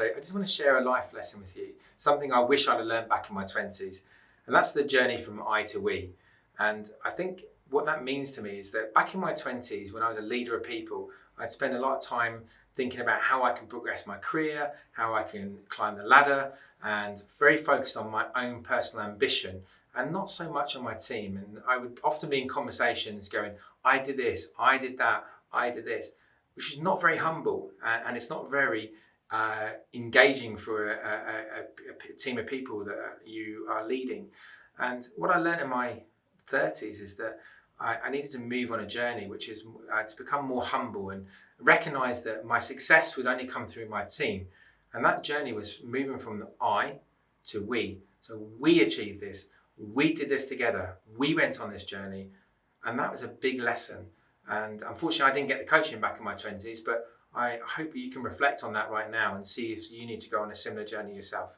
So I just want to share a life lesson with you, something I wish I'd have learned back in my 20s. And that's the journey from I to we. And I think what that means to me is that back in my 20s, when I was a leader of people, I'd spend a lot of time thinking about how I can progress my career, how I can climb the ladder, and very focused on my own personal ambition and not so much on my team. And I would often be in conversations going, I did this, I did that, I did this, which is not very humble and it's not very uh, engaging for a, a, a, team of people that you are leading. And what I learned in my 30s is that I, I needed to move on a journey, which is uh, to become more humble and recognize that my success would only come through my team. And that journey was moving from the I to we. So we achieved this. We did this together. We went on this journey. And that was a big lesson. And unfortunately, I didn't get the coaching back in my 20s, but I hope you can reflect on that right now and see if you need to go on a similar journey yourself.